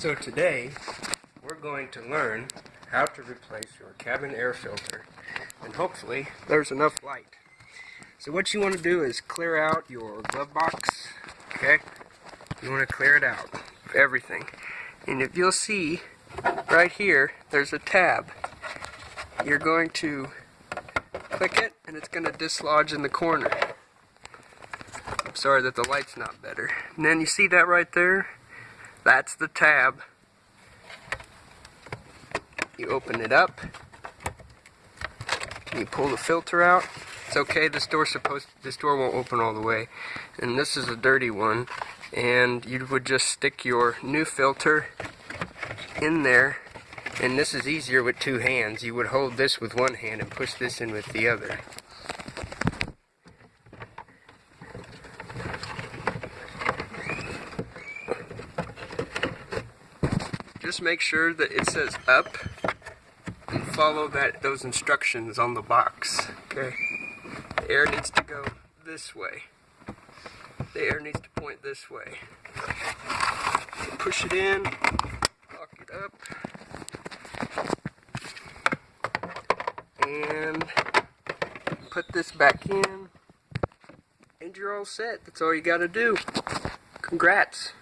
So today, we're going to learn how to replace your cabin air filter. And hopefully, there's enough light. So what you want to do is clear out your glove box, okay? You want to clear it out, everything. And if you'll see, right here, there's a tab. You're going to click it, and it's going to dislodge in the corner. I'm sorry that the light's not better. And then you see that right there? That's the tab. You open it up. You pull the filter out. It's okay. This door's supposed. This door won't open all the way, and this is a dirty one. And you would just stick your new filter in there. And this is easier with two hands. You would hold this with one hand and push this in with the other. Just make sure that it says up and follow that those instructions on the box. Okay. The air needs to go this way. The air needs to point this way. Push it in, lock it up, and put this back in, and you're all set. That's all you gotta do. Congrats.